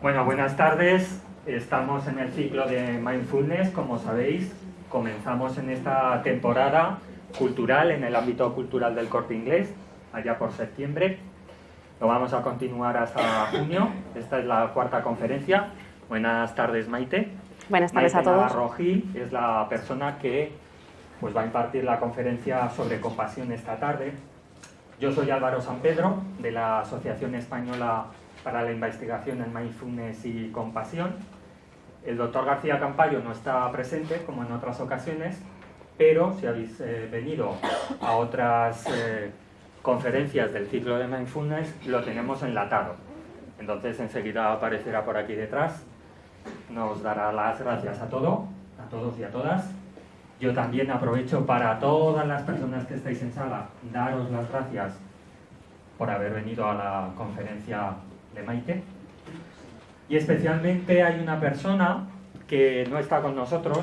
Bueno, buenas tardes. Estamos en el ciclo de Mindfulness, como sabéis. Comenzamos en esta temporada cultural, en el ámbito cultural del corte inglés, allá por septiembre. Lo vamos a continuar hasta junio. Esta es la cuarta conferencia. Buenas tardes, Maite. Buenas tardes a todos. Navarro Gil es la persona que pues, va a impartir la conferencia sobre compasión esta tarde. Yo soy Álvaro San Pedro, de la Asociación Española para la Investigación en Mindfulness y Compasión. El doctor García Campayo no está presente, como en otras ocasiones, pero si habéis eh, venido a otras eh, conferencias del ciclo de Mindfulness, lo tenemos enlatado. Entonces enseguida aparecerá por aquí detrás. Nos dará las gracias a, todo, a todos y a todas. Yo también aprovecho para todas las personas que estáis en sala, daros las gracias por haber venido a la conferencia Maite. Y especialmente hay una persona que no está con nosotros,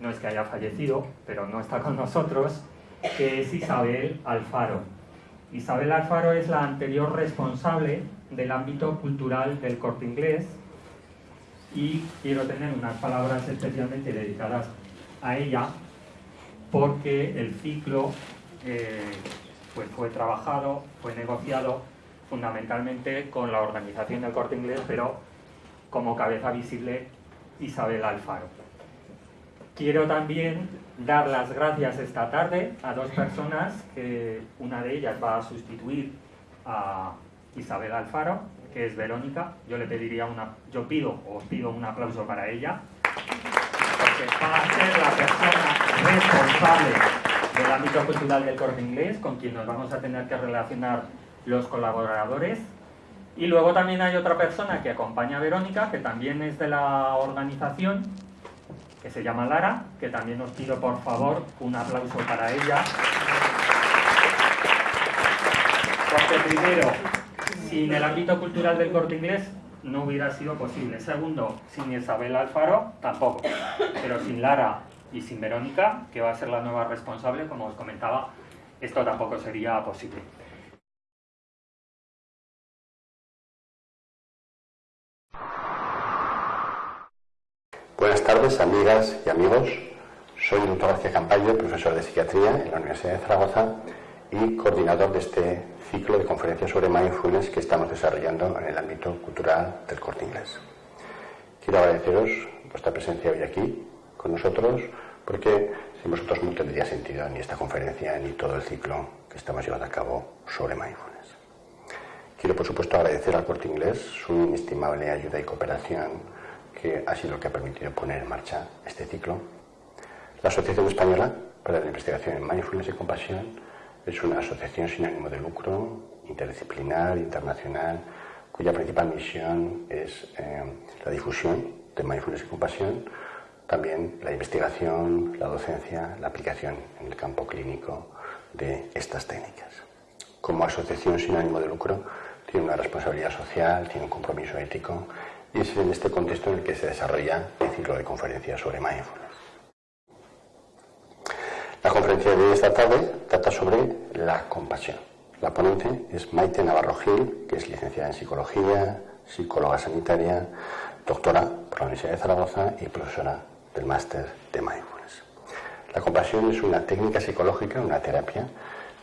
no es que haya fallecido, pero no está con nosotros, que es Isabel Alfaro. Isabel Alfaro es la anterior responsable del ámbito cultural del corte inglés y quiero tener unas palabras especialmente dedicadas a ella porque el ciclo eh, pues fue trabajado, fue negociado fundamentalmente con la organización del corte inglés, pero como cabeza visible Isabel Alfaro. Quiero también dar las gracias esta tarde a dos personas, que una de ellas va a sustituir a Isabel Alfaro, que es Verónica. Yo le pediría una, yo pido, os pido un aplauso para ella, porque va a ser la persona responsable del ámbito cultural del corte inglés, con quien nos vamos a tener que relacionar los colaboradores. Y luego también hay otra persona que acompaña a Verónica, que también es de la organización, que se llama Lara, que también os pido por favor un aplauso para ella. Porque primero, sin el ámbito cultural del corte inglés no hubiera sido posible. Segundo, sin Isabel Alfaro tampoco. Pero sin Lara y sin Verónica, que va a ser la nueva responsable, como os comentaba, esto tampoco sería posible. Buenas tardes, amigas y amigos. Soy el doctor García Campayo, profesor de psiquiatría en la Universidad de Zaragoza y coordinador de este ciclo de conferencias sobre mindfulness que estamos desarrollando en el ámbito cultural del corte inglés. Quiero agradeceros vuestra presencia hoy aquí con nosotros porque sin vosotros no tendría sentido ni esta conferencia ni todo el ciclo que estamos llevando a cabo sobre mindfulness. Quiero, por supuesto, agradecer al corte inglés su inestimable ayuda y cooperación que ha sido lo que ha permitido poner en marcha este ciclo. La Asociación Española para la Investigación en Mindfulness y Compasión es una asociación sin ánimo de lucro, interdisciplinar, internacional, cuya principal misión es eh, la difusión de mindfulness y compasión, también la investigación, la docencia, la aplicación en el campo clínico de estas técnicas. Como asociación sin ánimo de lucro, tiene una responsabilidad social, tiene un compromiso ético y es en este contexto en el que se desarrolla el ciclo de conferencias sobre mindfulness. La conferencia de esta tarde trata sobre la compasión. La ponente es Maite Navarro Gil, que es licenciada en psicología, psicóloga sanitaria, doctora por la Universidad de Zaragoza y profesora del máster de mindfulness. La compasión es una técnica psicológica, una terapia,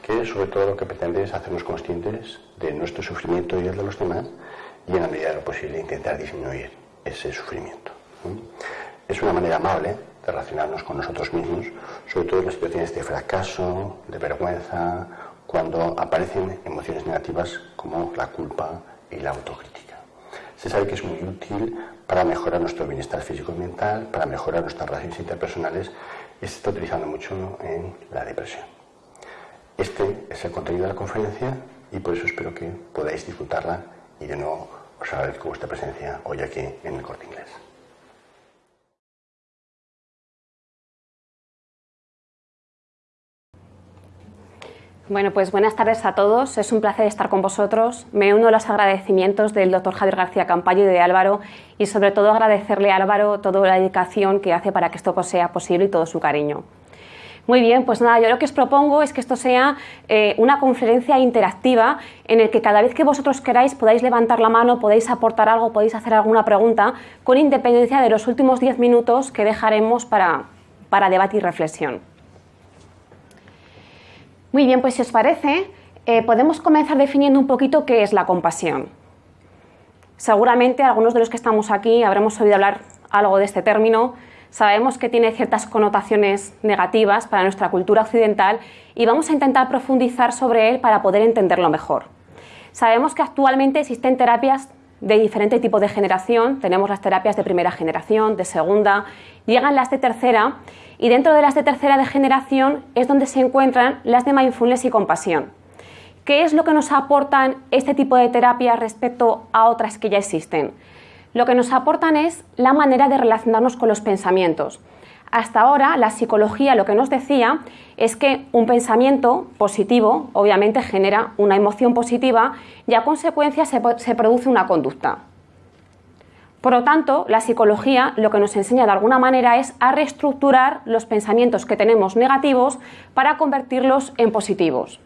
que sobre todo lo que pretende es hacernos conscientes de nuestro sufrimiento y el de los demás y en la medida de lo posible intentar disminuir ese sufrimiento. Es una manera amable de relacionarnos con nosotros mismos, sobre todo en las situaciones de fracaso, de vergüenza, cuando aparecen emociones negativas como la culpa y la autocrítica. Se sabe que es muy útil para mejorar nuestro bienestar físico y mental, para mejorar nuestras relaciones interpersonales y se está utilizando mucho en la depresión. Este es el contenido de la conferencia y por eso espero que podáis disfrutarla y de nuevo os agradezco vuestra presencia hoy aquí en el Corte Inglés. Bueno, pues buenas tardes a todos. Es un placer estar con vosotros. Me uno a los agradecimientos del doctor Javier García Campayo y de Álvaro y sobre todo agradecerle a Álvaro toda la dedicación que hace para que esto sea posible y todo su cariño. Muy bien, pues nada, yo lo que os propongo es que esto sea eh, una conferencia interactiva en el que cada vez que vosotros queráis podáis levantar la mano, podéis aportar algo, podéis hacer alguna pregunta, con independencia de los últimos 10 minutos que dejaremos para, para debate y reflexión. Muy bien, pues si os parece, eh, podemos comenzar definiendo un poquito qué es la compasión. Seguramente algunos de los que estamos aquí habremos oído hablar algo de este término, Sabemos que tiene ciertas connotaciones negativas para nuestra cultura occidental y vamos a intentar profundizar sobre él para poder entenderlo mejor. Sabemos que actualmente existen terapias de diferente tipo de generación, tenemos las terapias de primera generación, de segunda, llegan las de tercera y dentro de las de tercera de generación es donde se encuentran las de mindfulness y compasión. ¿Qué es lo que nos aportan este tipo de terapias respecto a otras que ya existen? Lo que nos aportan es la manera de relacionarnos con los pensamientos. Hasta ahora la psicología lo que nos decía es que un pensamiento positivo obviamente genera una emoción positiva y a consecuencia se, se, produce una conducta. Por lo tanto, la psicología lo que nos enseña de alguna manera es a reestructurar los pensamientos que tenemos negativos para convertirlos en positivos.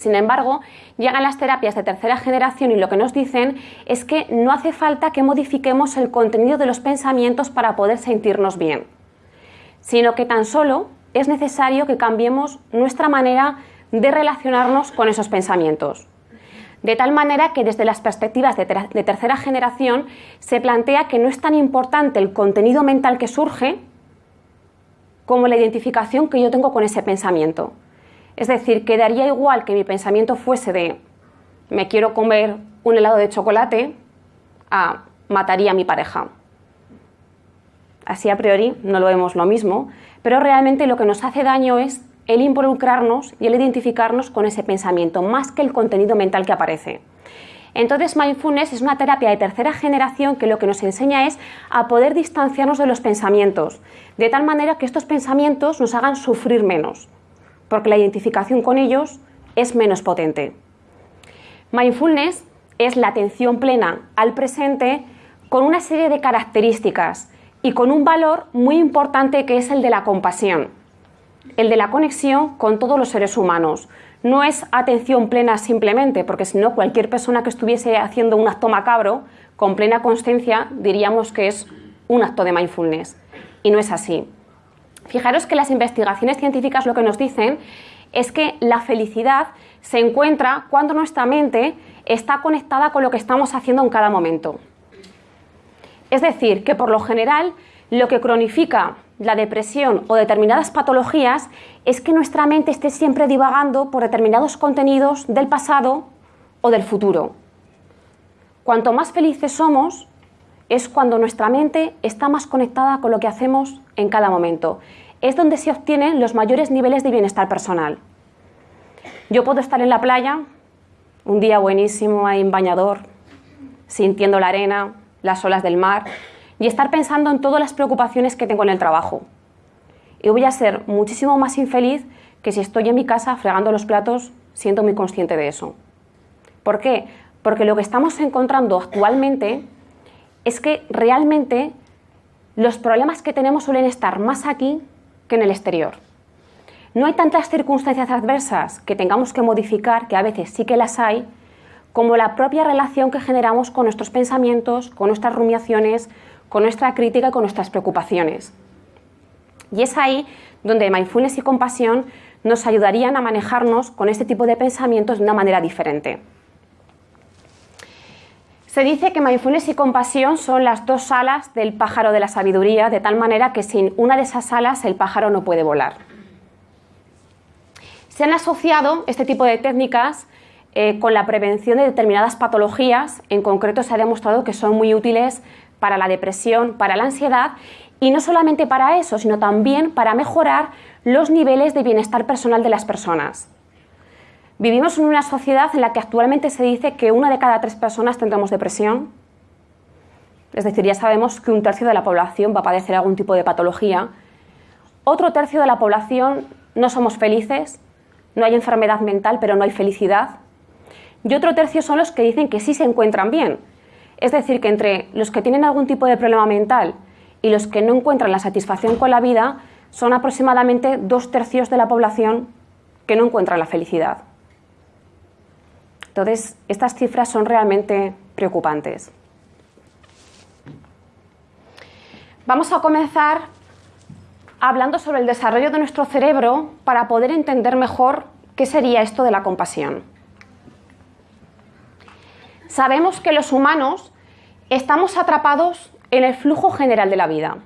Sin embargo, llegan las terapias de tercera generación y lo que nos dicen es que no hace falta que modifiquemos el contenido de los pensamientos para poder sentirnos bien, sino que tan solo es necesario que cambiemos nuestra manera de relacionarnos con esos pensamientos. De tal manera que desde las perspectivas de, tercera generación se plantea que no es tan importante el contenido mental que surge como la identificación que yo tengo con ese pensamiento. Es decir, quedaría igual que mi pensamiento fuese de me quiero comer un helado de chocolate a mataría a mi pareja. Así a priori no lo vemos lo mismo, pero realmente lo que nos hace daño es el involucrarnos y el identificarnos con ese pensamiento, más que el contenido mental que aparece. Entonces, mindfulness es una terapia de tercera generación que lo que nos enseña es a poder distanciarnos de los pensamientos, de tal manera que estos pensamientos nos hagan sufrir menos porque la identificación con ellos es menos potente. Mindfulness es la atención plena al presente con una serie de características y con un valor muy importante que es el de la compasión, el de la conexión con todos los seres humanos. No es atención plena simplemente, porque si no, cualquier persona que estuviese haciendo un acto macabro con plena consciencia diríamos que es un acto de mindfulness. Y no es así. Fijaros que las investigaciones científicas lo que nos dicen es que la felicidad se encuentra cuando nuestra mente está conectada con lo que estamos haciendo en cada momento. Es decir, que por lo general lo que cronifica la depresión o determinadas patologías es que nuestra mente esté siempre divagando por determinados contenidos del pasado o del futuro. Cuanto más felices somos, es cuando nuestra mente está más conectada con lo que hacemos en cada momento. Es donde se obtienen los mayores niveles de bienestar personal. Yo puedo estar en la playa, un día buenísimo ahí en bañador, sintiendo la arena, las olas del mar, y estar pensando en todas las preocupaciones que tengo en el trabajo. Y voy a ser muchísimo más infeliz que si estoy en mi casa fregando los platos siendo muy consciente de eso. ¿Por qué? Porque lo que estamos encontrando actualmente es que realmente los problemas que tenemos suelen estar más aquí que en el exterior. No hay tantas circunstancias adversas que tengamos que modificar, que a veces sí que las hay, como la propia relación que generamos con nuestros pensamientos, con nuestras rumiaciones, con nuestra crítica y con nuestras preocupaciones. Y es ahí donde mindfulness y compasión nos ayudarían a manejarnos con este tipo de pensamientos de una manera diferente. Se dice que mindfulness y compasión son las dos alas del pájaro de la sabiduría, de tal manera que sin una de esas alas el pájaro no puede volar. Se han asociado este tipo de técnicas eh, con la prevención de determinadas patologías, en concreto se ha demostrado que son muy útiles para la depresión, para la ansiedad y no solamente para eso, sino también para mejorar los niveles de bienestar personal de las personas. Vivimos en una sociedad en la que actualmente se dice que una de cada tres personas tendremos depresión. Es decir, ya sabemos que un tercio de la población va a padecer algún tipo de patología. Otro tercio de la población no somos felices, no hay enfermedad mental, pero no hay felicidad. Y otro tercio son los que dicen que sí se encuentran bien. Es decir, que entre los que tienen algún tipo de problema mental y los que no encuentran la satisfacción con la vida, son aproximadamente dos tercios de la población que no encuentra la felicidad. Entonces, estas cifras son realmente preocupantes. Vamos a comenzar hablando sobre el desarrollo de nuestro cerebro para poder entender mejor qué sería esto de la compasión. Sabemos que los humanos estamos atrapados en el flujo general de la vida.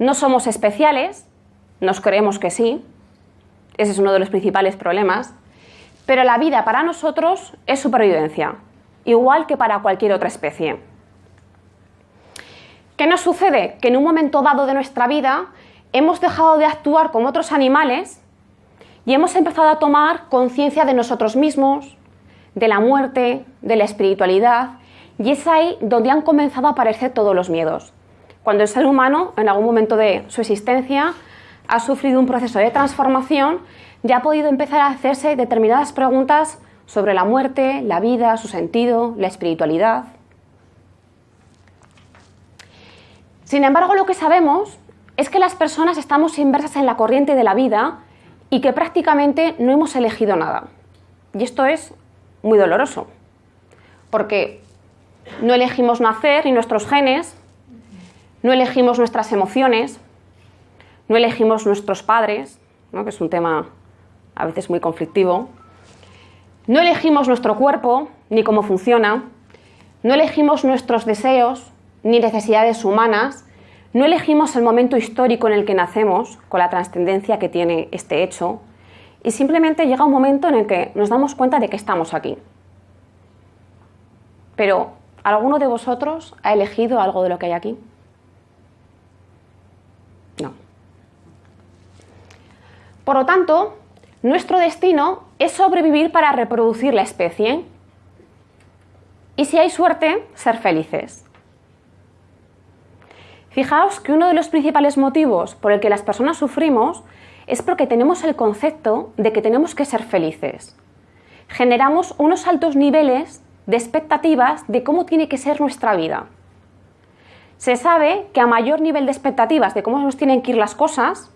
No somos especiales, nos creemos que sí, ese es uno de los principales problemas, pero la vida para nosotros es supervivencia, igual que para cualquier otra especie. ¿Qué nos sucede? Que en un momento dado de nuestra vida hemos dejado de actuar como otros animales y hemos empezado a tomar conciencia de nosotros mismos, de la muerte, de la espiritualidad, y es ahí donde han comenzado a aparecer todos los miedos. Cuando el ser humano, en algún momento de su existencia, ha sufrido un proceso de transformación, ya ha podido empezar a hacerse determinadas preguntas sobre la muerte, la vida, su sentido, la espiritualidad. Sin embargo, lo que sabemos es que las personas estamos inversas en la corriente de la vida y que prácticamente no hemos elegido nada. Y esto es muy doloroso, porque no elegimos nacer ni nuestros genes, no elegimos nuestras emociones, no elegimos nuestros padres, que es un tema a veces muy conflictivo, no elegimos nuestro cuerpo ni cómo funciona, no elegimos nuestros deseos ni necesidades humanas, no elegimos el momento histórico en el que nacemos, con la trascendencia que tiene este hecho, y simplemente llega un momento en el que nos damos cuenta de que estamos aquí. Pero, ¿alguno de vosotros ha elegido algo de lo que hay aquí? No. Por lo tanto, nuestro destino es sobrevivir para reproducir la especie y si hay suerte, ser felices. Fijaos que uno de los principales motivos por el que las personas sufrimos es porque tenemos el concepto de que tenemos que ser felices. Generamos unos altos niveles de expectativas de cómo tiene que ser nuestra vida. Se sabe que a mayor nivel de expectativas de cómo nos tienen que ir las cosas,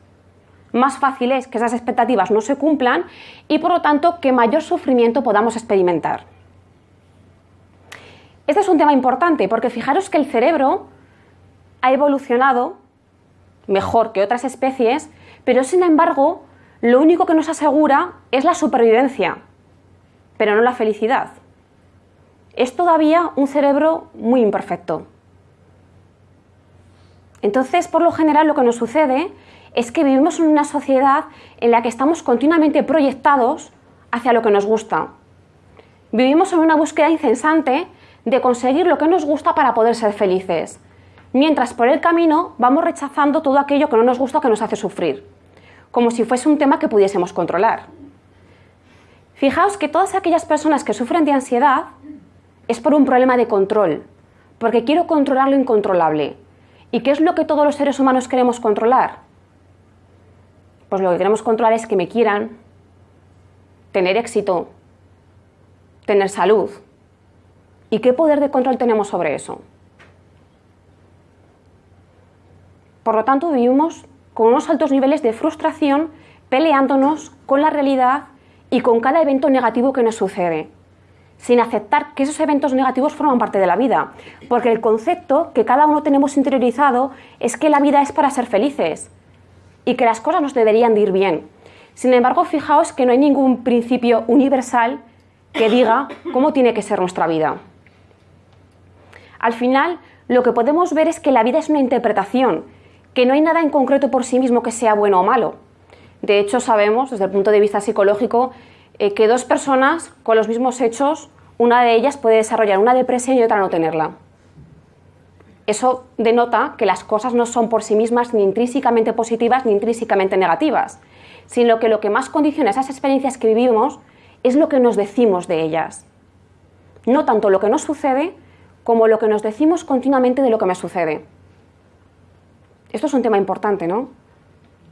más fácil es que esas expectativas no se cumplan y por lo tanto que mayor sufrimiento podamos experimentar. Este es un tema importante porque fijaros que el cerebro ha evolucionado mejor que otras especies, pero sin embargo lo único que nos asegura es la supervivencia, pero no la felicidad. Es todavía un cerebro muy imperfecto. Entonces, por lo general, lo que nos sucede es que vivimos en una sociedad en la que estamos continuamente proyectados hacia lo que nos gusta. Vivimos en una búsqueda incesante de conseguir lo que nos gusta para poder ser felices, mientras por el camino vamos rechazando todo aquello que no nos gusta o que nos hace sufrir, como si fuese un tema que pudiésemos controlar. Fijaos que todas aquellas personas que sufren de ansiedad es por un problema de control, porque quiero controlar lo incontrolable. ¿Y qué es lo que todos los seres humanos queremos controlar? Pues lo que queremos controlar es que me quieran, tener éxito, tener salud. ¿Y qué poder de control tenemos sobre eso? Por lo tanto, vivimos con unos altos niveles de frustración peleándonos con la realidad y con cada evento negativo que nos sucede, sin aceptar que esos eventos negativos forman parte de la vida, porque el concepto que cada uno tenemos interiorizado es que la vida es para ser felices, y que las cosas nos deberían de ir bien. Sin embargo, fijaos que no hay ningún principio universal que diga cómo tiene que ser nuestra vida. Al final, lo que podemos ver es que la vida es una interpretación, que no hay nada en concreto por sí mismo que sea bueno o malo. De hecho, sabemos, desde el punto de vista psicológico, eh, que dos personas con los mismos hechos, una de ellas puede desarrollar una depresión y otra no tenerla. Eso denota que las cosas no son por sí mismas ni intrínsecamente positivas ni intrínsecamente negativas, sino que lo que más condiciona esas experiencias que vivimos es lo que nos decimos de ellas. No tanto lo que nos sucede como lo que nos decimos continuamente de lo que me sucede. Esto es un tema importante, ¿no?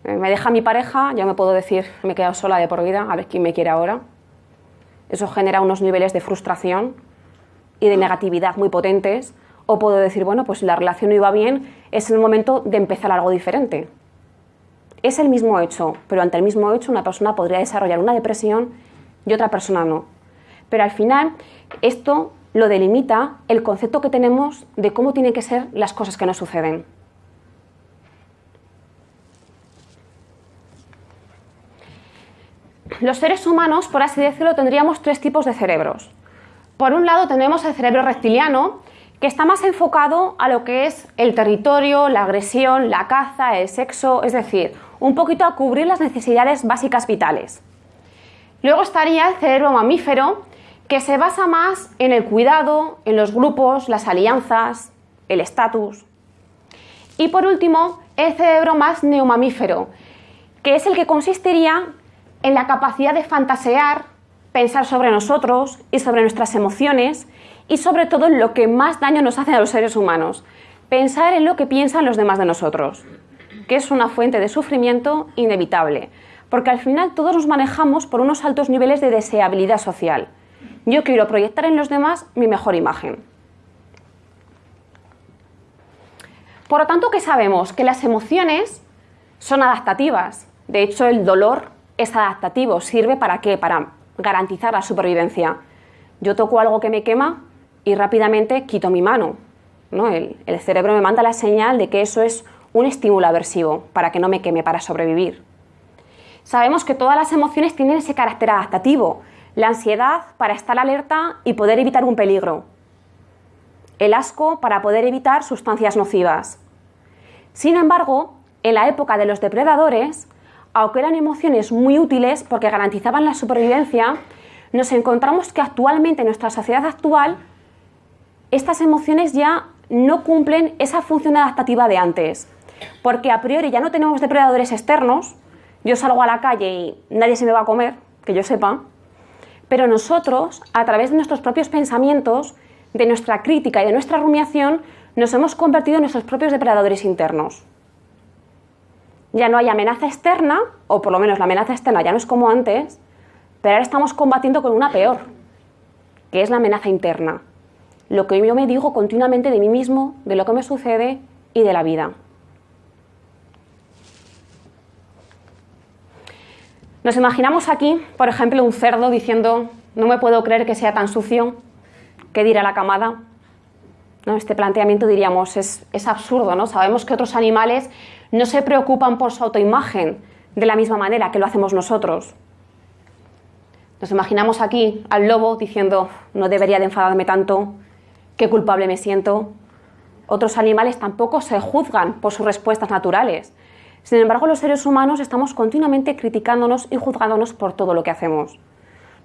Eh, me deja mi pareja, ya me puedo decir, me he quedado sola de por vida, a ver quién me quiere ahora. Eso genera unos niveles de frustración y de negatividad muy potentes o puedo decir, bueno, pues la relación no iba bien, es el momento de empezar algo diferente. Es el mismo hecho, pero ante el mismo hecho una persona podría desarrollar una depresión y otra persona no. Pero al final esto lo delimita el concepto que tenemos de cómo tienen que ser las cosas que nos suceden. Los seres humanos, por así decirlo, tendríamos tres tipos de cerebros. Por un lado tenemos el cerebro reptiliano, que está más enfocado a lo que es el territorio, la agresión, la caza, el sexo, es decir, un poquito a cubrir las necesidades básicas vitales. Luego estaría el cerebro mamífero, que se basa más en el cuidado, en los grupos, las alianzas, el estatus. Y por último, el cerebro más neomamífero, que es el que consistiría en la capacidad de fantasear, pensar sobre nosotros y sobre nuestras emociones y sobre todo lo que más daño nos hace a los seres humanos, pensar en lo que piensan los demás de nosotros, que es una fuente de sufrimiento inevitable, porque al final todos nos manejamos por unos altos niveles de deseabilidad social. Yo quiero proyectar en los demás mi mejor imagen. Por lo tanto, ¿qué sabemos? Que las emociones son adaptativas. De hecho, el dolor es adaptativo. ¿Sirve para qué? Para garantizar la supervivencia. Yo toco algo que me quema y rápidamente quito mi mano. ¿no? El, el cerebro me manda la señal de que eso es un estímulo aversivo para que no me queme, para sobrevivir. Sabemos que todas las emociones tienen ese carácter adaptativo. La ansiedad para estar alerta y poder evitar un peligro. El asco para poder evitar sustancias nocivas. Sin embargo, en la época de los depredadores, aunque eran emociones muy útiles porque garantizaban la supervivencia, nos encontramos que actualmente en nuestra sociedad actual estas emociones ya no cumplen esa función adaptativa de antes, porque a priori ya no tenemos depredadores externos, yo salgo a la calle y nadie se me va a comer, que yo sepa, pero nosotros, a través de nuestros propios pensamientos, de nuestra crítica y de nuestra rumiación, nos hemos convertido en nuestros propios depredadores internos. Ya no hay amenaza externa, o por lo menos la amenaza externa ya no es como antes, pero ahora estamos combatiendo con una peor, que es la amenaza interna. Lo que yo me digo continuamente de mí mismo, de lo que me sucede y de la vida. Nos imaginamos aquí, por ejemplo, un cerdo diciendo, no me puedo creer que sea tan sucio, ¿qué dirá la camada? ¿No? Este planteamiento diríamos, es, es absurdo, ¿no? Sabemos que otros animales no se preocupan por su autoimagen de la misma manera que lo hacemos nosotros. Nos imaginamos aquí al lobo diciendo, no debería de enfadarme tanto, qué culpable me siento. Otros animales tampoco se juzgan por sus respuestas naturales. Sin embargo, los seres humanos estamos continuamente criticándonos y juzgándonos por todo lo que hacemos.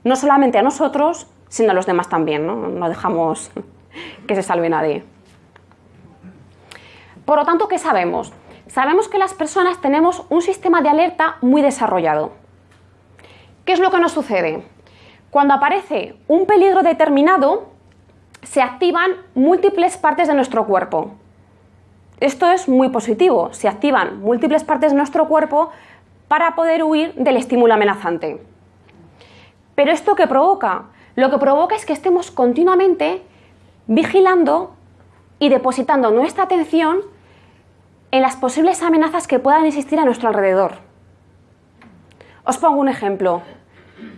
No solamente a nosotros, sino a los demás también. No, no dejamos que se salve nadie. Por lo tanto, ¿qué sabemos? sabemos que las personas tenemos un sistema de alerta muy desarrollado. ¿Qué es lo que nos sucede? Cuando aparece un peligro determinado, se activan múltiples partes de nuestro cuerpo. Esto es muy positivo, se activan múltiples partes de nuestro cuerpo para poder huir del estímulo amenazante. Pero esto qué provoca? Lo que provoca es que estemos continuamente vigilando y depositando nuestra atención en las posibles amenazas que puedan existir a nuestro alrededor. Os pongo un ejemplo.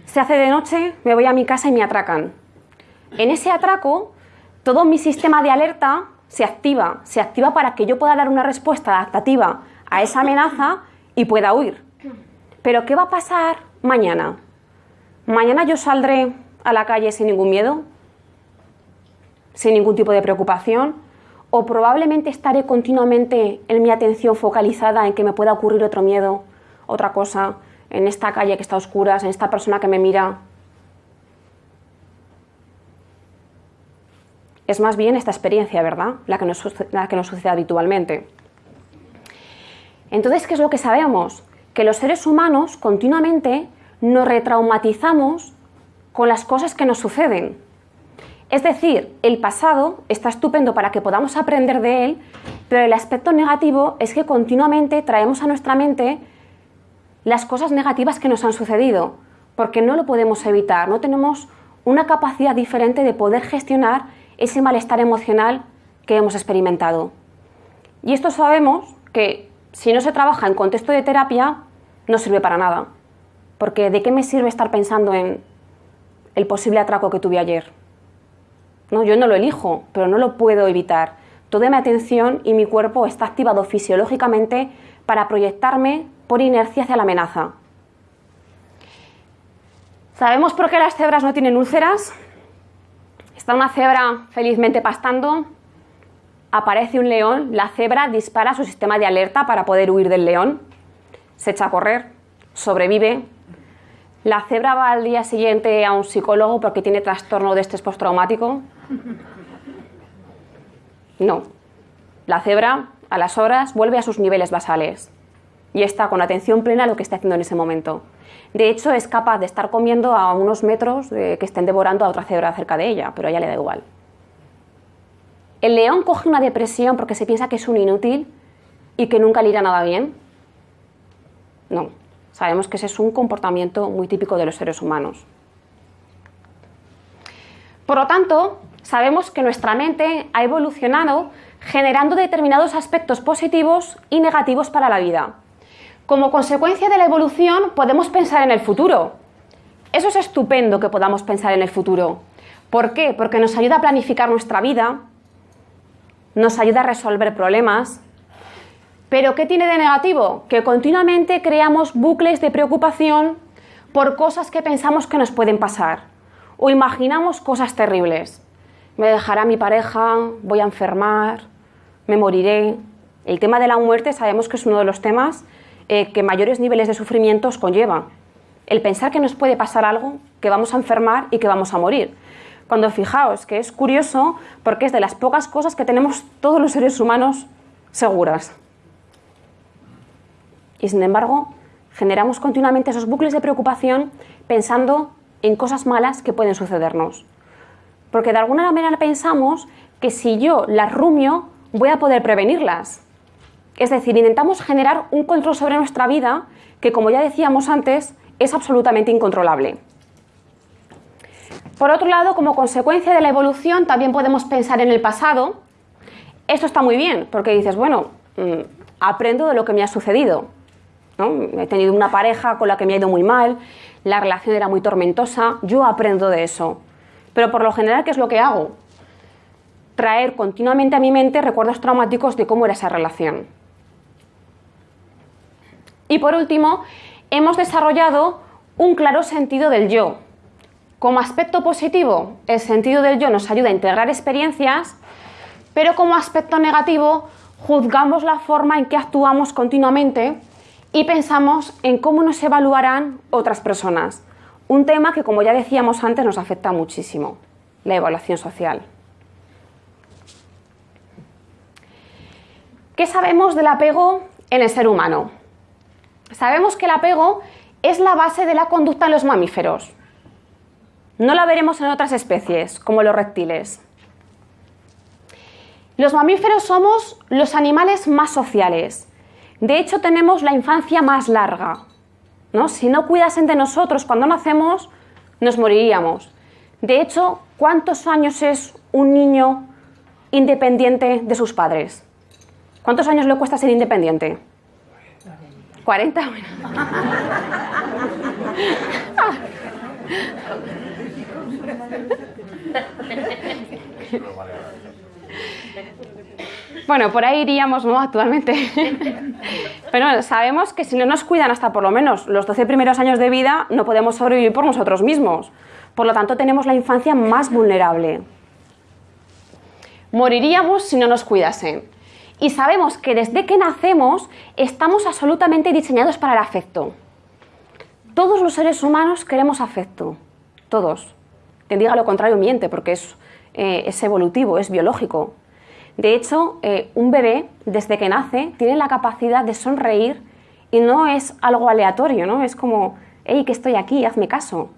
Se hace de noche, me voy a mi casa y me atracan. En ese atraco, todo mi sistema de alerta se activa, se activa para que yo pueda dar una respuesta adaptativa a esa amenaza y pueda huir. Pero ¿qué va a pasar mañana? ¿Mañana yo saldré a la calle sin ningún miedo? ¿Sin ningún tipo de preocupación? o probablemente estaré continuamente en mi atención focalizada en que me pueda ocurrir otro miedo, otra cosa, en esta calle que está a oscuras, en esta persona que me mira. Es más bien esta experiencia, ¿verdad? La que nos, la que sucede habitualmente. Entonces, ¿qué es lo que sabemos? Que los seres humanos continuamente nos retraumatizamos con las cosas que nos suceden. Es decir, el pasado está estupendo para que podamos aprender de él, pero el aspecto negativo es que continuamente traemos a nuestra mente las cosas negativas que nos han sucedido, porque no lo podemos evitar, no tenemos una capacidad diferente de poder gestionar ese malestar emocional que hemos experimentado. Y esto sabemos que si no se trabaja en contexto de terapia, no sirve para nada. Porque ¿de qué me sirve estar pensando en el posible atraco que tuve ayer? No, yo no lo elijo, pero no lo puedo evitar. Toda mi atención y mi cuerpo está activado fisiológicamente para proyectarme por inercia hacia la amenaza. ¿Sabemos por qué las cebras no tienen úlceras? Está una cebra felizmente pastando, aparece un león, la cebra dispara su sistema de alerta para poder huir del león, se echa a correr, sobrevive. La cebra va al día siguiente a un psicólogo porque tiene trastorno de estrés postraumático. No. La cebra, a las horas, vuelve a sus niveles basales y está con atención plena a lo que está haciendo en ese momento. De hecho, es capaz de estar comiendo a unos metros de que estén devorando a otra cebra cerca de ella, pero a ella le da igual. El león coge una depresión porque se piensa que es un inútil y que nunca le irá nada bien. No, sabemos que ese es un comportamiento muy típico de los seres humanos. Por lo tanto, sabemos que nuestra mente ha evolucionado generando determinados aspectos positivos y negativos para la vida. Como consecuencia de la evolución podemos pensar en el futuro. Eso es estupendo que podamos pensar en el futuro. ¿Por qué? Porque nos ayuda a planificar nuestra vida, nos ayuda a resolver problemas. Pero ¿qué tiene de negativo? Que continuamente creamos bucles de preocupación por cosas que pensamos que nos pueden pasar o imaginamos cosas terribles. Me dejará mi pareja, voy a enfermar, me moriré. El tema de la muerte sabemos que es uno de los temas eh, que mayores niveles de sufrimientos conlleva. El pensar que nos puede pasar algo, que vamos a enfermar y que vamos a morir. Cuando fijaos que es curioso porque es de las pocas cosas que tenemos todos los seres humanos seguras. Y sin embargo, generamos continuamente esos bucles de preocupación pensando en cosas malas que pueden sucedernos. Porque de alguna manera pensamos que si yo las rumio, voy a poder prevenirlas. Es decir, intentamos generar un control sobre nuestra vida que, como ya decíamos antes, es absolutamente incontrolable. Por otro lado, como consecuencia de la evolución, también podemos pensar en el pasado. Esto está muy bien, porque dices, bueno, mm, aprendo de lo que me ha sucedido. He tenido una pareja con la que me ha ido muy mal, la relación era muy tormentosa, yo aprendo de eso. Pero por lo general, ¿qué es lo que hago? Traer continuamente a mi mente recuerdos traumáticos de cómo era esa relación. Y por último, hemos desarrollado un claro sentido del yo. Como aspecto positivo, el sentido del yo nos ayuda a integrar experiencias, pero como aspecto negativo, juzgamos la forma en que actuamos continuamente y pensamos en cómo nos evaluarán otras personas. Un tema que, como ya decíamos antes, nos afecta muchísimo, la evaluación social. ¿Qué sabemos del apego en el ser humano? Sabemos que el apego es la base de la conducta en los mamíferos. No la veremos en otras especies, como los reptiles. Los mamíferos somos los animales más sociales. De hecho, tenemos la infancia más larga. ¿no? Si no cuidasen de nosotros cuando nacemos, nos moriríamos. De hecho, ¿cuántos años es un niño independiente de sus padres? ¿Cuántos años le cuesta ser independiente? 40, bueno. Por ahí iríamos, ¿no? Actualmente. Pero sabemos que si no nos cuidan hasta por lo menos los 12 primeros años de vida, no podemos sobrevivir por nosotros mismos. Por lo tanto, tenemos la infancia más vulnerable. Moriríamos si no nos cuidasen y sabemos que desde que nacemos estamos absolutamente diseñados para el afecto. Todos los seres humanos queremos afecto, todos. Quien diga lo contrario miente porque es, eh, evolutivo, es biológico. De hecho, eh, un bebé desde que nace tiene la capacidad de sonreír y no es algo aleatorio, ¿no? Es como, hey, que estoy aquí, hazme caso.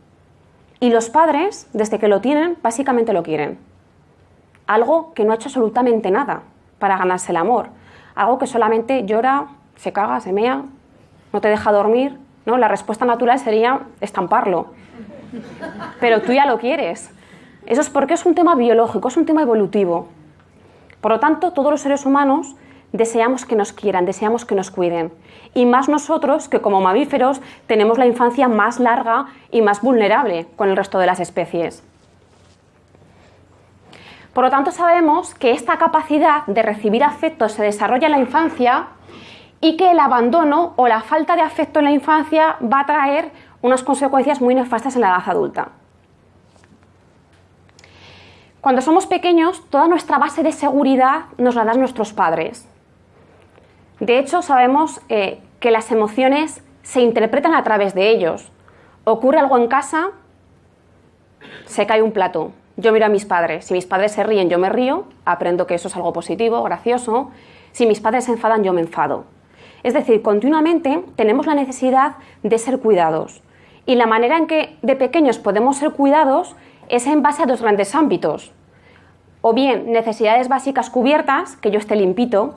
Y los padres, desde que lo tienen, básicamente lo quieren. Algo que no ha hecho absolutamente nada para ganarse el amor. Algo que solamente llora, se caga, se mea, no te deja dormir. ¿no? La respuesta natural sería estamparlo. Pero tú ya lo quieres. Eso es porque es un tema biológico, es un tema evolutivo. Por lo tanto, todos los seres humanos deseamos que nos quieran, deseamos que nos cuiden. Y más nosotros que como mamíferos tenemos la infancia más larga y más vulnerable con el resto de las especies. Por lo tanto, sabemos que esta capacidad de recibir afecto se desarrolla en la infancia y que el abandono o la falta de afecto en la infancia va a traer unas consecuencias muy nefastas en la edad adulta. Cuando somos pequeños, toda nuestra base de seguridad nos la dan nuestros padres. De hecho, sabemos eh, que las emociones se interpretan a través de ellos. Ocurre algo en casa, se cae un plato. Yo miro a mis padres. Si mis padres se ríen, yo me río, aprendo que eso es algo positivo, gracioso. Si mis padres se enfadan, yo me enfado. Es decir, continuamente tenemos la necesidad de ser cuidados. Y la manera en que de pequeños podemos ser cuidados es en base a dos grandes ámbitos. O bien necesidades básicas cubiertas, que yo esté limpito,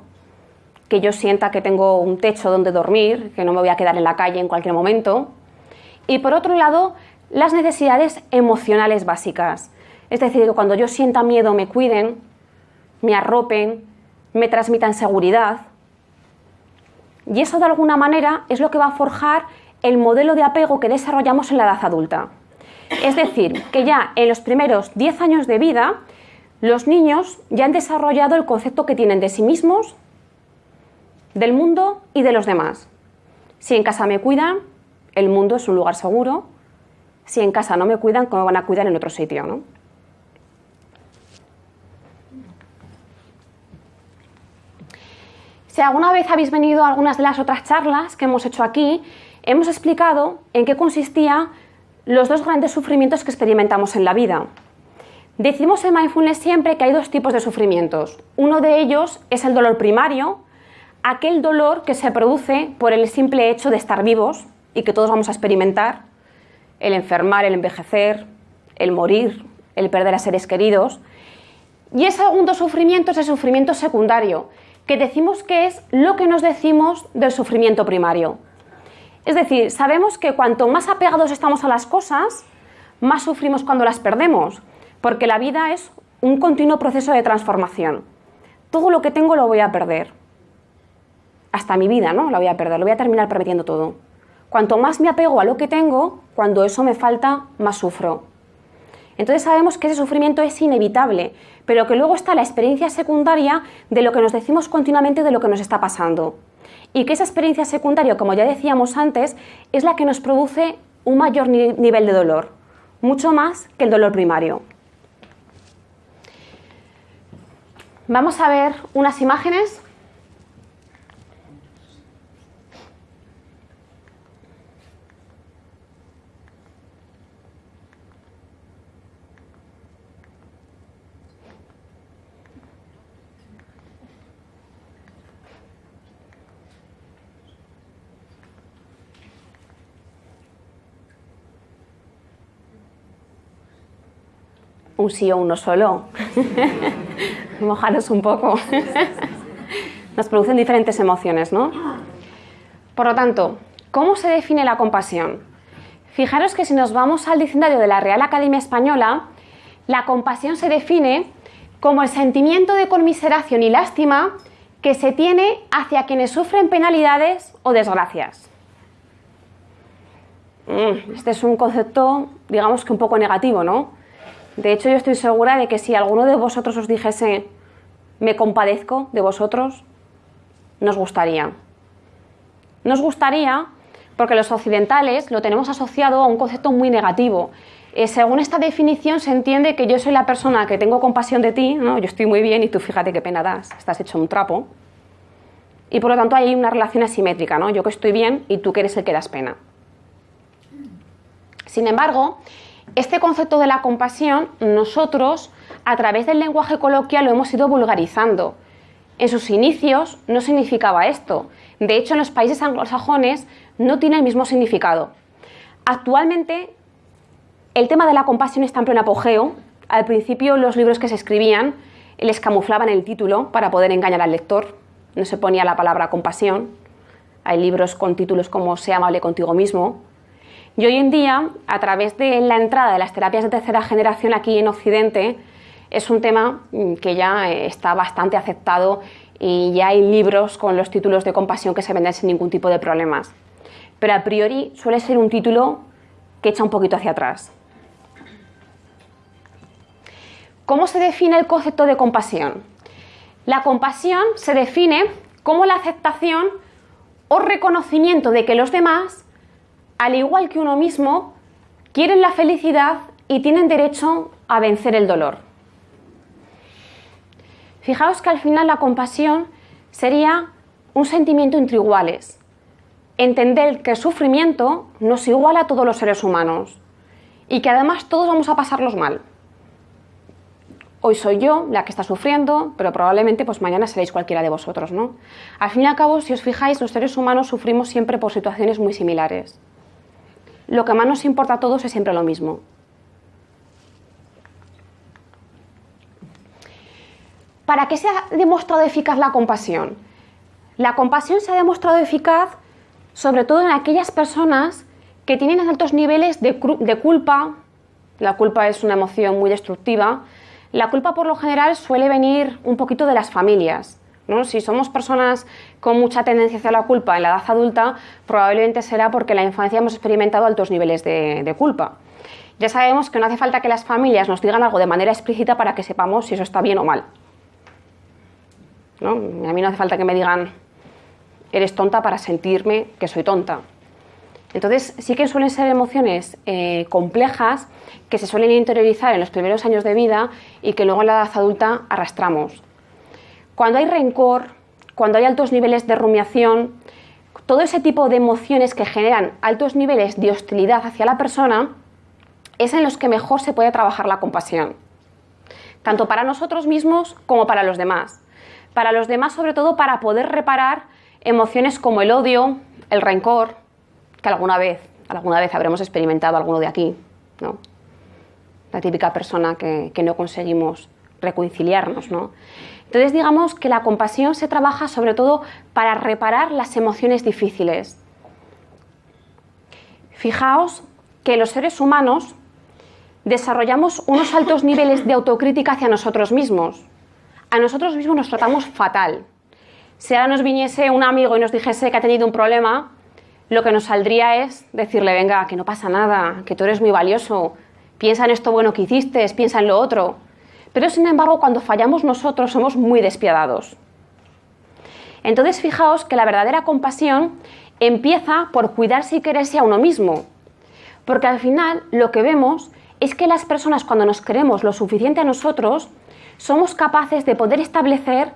que yo sienta que tengo un techo donde dormir, que no me voy a quedar en la calle en cualquier momento. Y por otro lado, las necesidades emocionales básicas. Es decir, que cuando yo sienta miedo me cuiden, me arropen, me transmitan seguridad. Y eso de alguna manera es lo que va a forjar el modelo de apego que desarrollamos en la edad adulta. Es decir, que ya en los primeros 10 años de vida, los niños ya han desarrollado el concepto que tienen de sí mismos, del mundo y de los demás. Si en casa me cuidan, el mundo es un lugar seguro. Si en casa no me cuidan, ¿cómo van a cuidar en otro sitio? ¿no? Si alguna vez habéis venido a algunas de las otras charlas que hemos hecho aquí, hemos explicado en qué consistían los dos grandes sufrimientos que experimentamos en la vida. Decimos en Mindfulness siempre que hay dos tipos de sufrimientos. Uno de ellos es el dolor primario, aquel dolor que se produce por el simple hecho de estar vivos y que todos vamos a experimentar, el enfermar, el envejecer, el morir, el perder a seres queridos. Y el segundo sufrimiento es el sufrimiento secundario, que decimos que es lo que nos decimos del sufrimiento primario. Es decir, sabemos que cuanto más apegados estamos a las cosas, más sufrimos cuando las perdemos, porque la vida es un continuo proceso de transformación. Todo lo que tengo lo voy a perder. Hasta mi vida, ¿no? La voy a perder, lo voy a terminar perdiendo todo. Cuanto más me apego a lo que tengo, cuando eso me falta, más sufro. Entonces sabemos que ese sufrimiento es inevitable, pero que luego está la experiencia secundaria de lo que nos decimos continuamente de lo que nos está pasando y que esa experiencia secundaria, como ya decíamos antes, es la que nos produce un mayor nivel de dolor, mucho más que el dolor primario. Vamos a ver unas imágenes un sí o uno solo. Mojaros un poco. Nos producen diferentes emociones, ¿no? Por lo tanto, ¿cómo se define la compasión? Fijaros que si nos vamos al diccionario de la Real Academia Española, la compasión se define como el sentimiento de conmiseración y lástima que se tiene hacia quienes sufren penalidades o desgracias. Mm, este es un concepto, digamos que un poco negativo, ¿no? De hecho, yo estoy segura de que si alguno de vosotros os dijese me compadezco de vosotros, nos gustaría. Nos gustaría porque los occidentales lo tenemos asociado a un concepto muy negativo. Eh, según esta definición se entiende que yo soy la persona que tengo compasión de ti, ¿no? yo estoy muy bien y tú fíjate qué pena das, estás hecho un trapo. Y por lo tanto hay una relación asimétrica, ¿no? yo que estoy bien y tú que eres el que das pena. Sin embargo, este concepto de la compasión nosotros a través del lenguaje coloquial lo hemos ido vulgarizando. En sus inicios no significaba esto. De hecho, en los países anglosajones no tiene el mismo significado. Actualmente, el tema de la compasión está en pleno apogeo. Al principio, los libros que se escribían les camuflaban el título para poder engañar al lector. No se ponía la palabra compasión. Hay libros con títulos como Sea amable contigo mismo, y hoy en día, a través de la entrada de las terapias de tercera generación aquí en Occidente, es un tema mm, que ya eh, está bastante aceptado y ya hay libros con los títulos de compasión que se venden sin ningún tipo de problemas. Pero a priori suele ser un título que echa un poquito hacia atrás. ¿Cómo se define el concepto de compasión? La compasión se define como la aceptación o reconocimiento de que los demás, al igual que uno mismo, quieren la felicidad y tienen derecho a vencer el dolor. Fijaos que al final la compasión sería un sentimiento entre iguales. Entender que el sufrimiento nos iguala a todos los seres humanos y que además todos vamos a pasarlos mal. Hoy soy yo la que está sufriendo, pero probablemente pues mañana seréis cualquiera de vosotros, ¿no? Al fin y al cabo, si os fijáis, los seres humanos sufrimos siempre por situaciones muy similares. Lo que más nos importa a todos es siempre lo mismo. ¿Para qué se ha demostrado eficaz la compasión? La compasión se ha demostrado eficaz sobre todo en aquellas personas que tienen altos niveles de, culpa. La culpa es una emoción muy destructiva. La culpa por lo general suele venir un poquito de las familias. Si somos personas con mucha tendencia hacia la culpa en la edad adulta, probablemente será porque en la infancia hemos experimentado altos niveles de culpa. Ya sabemos que no hace falta que las familias nos digan algo de manera explícita para que sepamos si eso está bien o mal. A mí no hace falta que me digan, eres tonta para sentirme que soy tonta. Entonces sí que suelen ser emociones eh, complejas que se suelen interiorizar en los primeros años de vida y que luego en la edad adulta arrastramos. Cuando hay rencor, cuando hay altos niveles de rumiación, todo ese tipo de emociones que generan altos niveles de hostilidad hacia la persona, es en los que mejor se puede trabajar la compasión, tanto para nosotros mismos como para los demás para los demás sobre todo para poder reparar emociones como el odio, el rencor, que alguna vez, alguna vez habremos experimentado alguno de aquí, ¿no? La típica persona que, no conseguimos reconciliarnos, ¿no? Entonces digamos que la compasión se trabaja sobre todo para reparar las emociones difíciles. Fijaos que los seres humanos desarrollamos unos altos niveles de autocrítica hacia nosotros mismos a nosotros mismos nos tratamos fatal. Si ahora nos viniese un amigo y nos dijese que ha tenido un problema, lo que nos saldría es decirle, venga, que no pasa nada, que tú eres muy valioso, piensa en esto bueno que hiciste, piensa en lo otro. Pero sin embargo, cuando fallamos nosotros somos muy despiadados. Entonces fijaos que la verdadera compasión empieza por cuidarse y quererse a uno mismo. Porque al final lo que vemos es que las personas cuando nos queremos lo suficiente a nosotros, somos capaces de poder establecer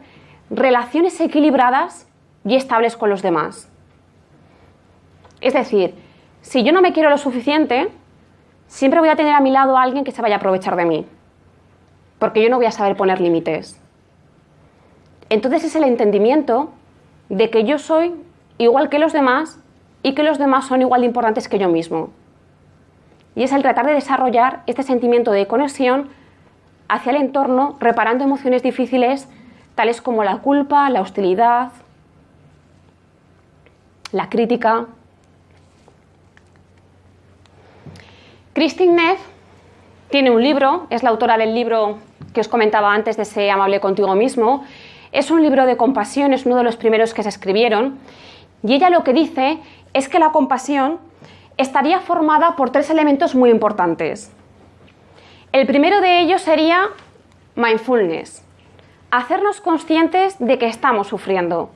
relaciones equilibradas y estables con los demás. Es decir, si yo no me quiero lo suficiente, siempre voy a tener a mi lado a alguien que se vaya a aprovechar de mí, porque yo no voy a saber poner límites. Entonces es el entendimiento de que yo soy igual que los demás y que los demás son igual de importantes que yo mismo. Y es el tratar de desarrollar este sentimiento de conexión hacia el entorno reparando emociones difíciles tales como la culpa, la hostilidad, la crítica. Christine Neff tiene un libro, es la autora del libro que os comentaba antes de Sé amable contigo mismo. Es un libro de compasión, es uno de los primeros que se escribieron. Y ella lo que dice es que la compasión estaría formada por tres elementos muy importantes. El primero de ellos sería mindfulness, hacernos conscientes de que estamos sufriendo.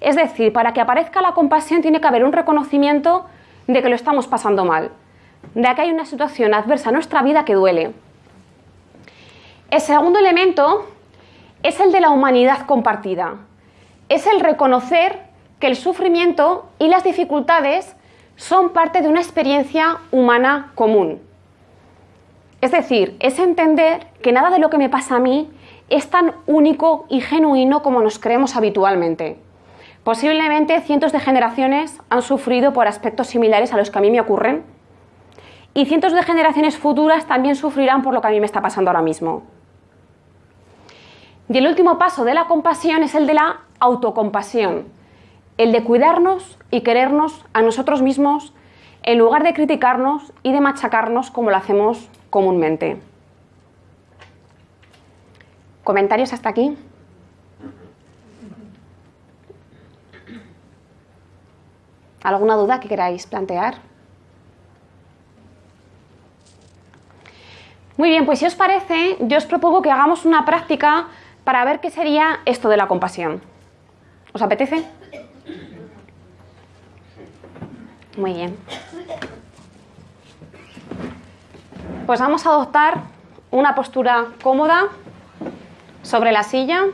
Es decir, para que aparezca la compasión tiene que haber un reconocimiento de que lo estamos pasando mal, de que hay una situación adversa en nuestra vida que duele. El segundo elemento es el de la humanidad compartida. Es el reconocer que el sufrimiento y las dificultades son parte de una experiencia humana común. Es decir, es entender que nada de lo que me pasa a mí es tan único y genuino como nos creemos habitualmente. Posiblemente cientos de generaciones han sufrido por aspectos similares a los que a mí me ocurren y cientos de generaciones futuras también sufrirán por lo que a mí me está pasando ahora mismo. Y el último paso de la compasión es el de la autocompasión, el de cuidarnos y querernos a nosotros mismos en lugar de criticarnos y de machacarnos como lo hacemos comúnmente. ¿Comentarios hasta aquí? ¿Alguna duda que queráis plantear? Muy bien, pues si os parece, yo os propongo que hagamos una práctica para ver qué sería esto de la compasión. ¿Os apetece? Muy bien. Pues vamos a adoptar una postura cómoda sobre la silla.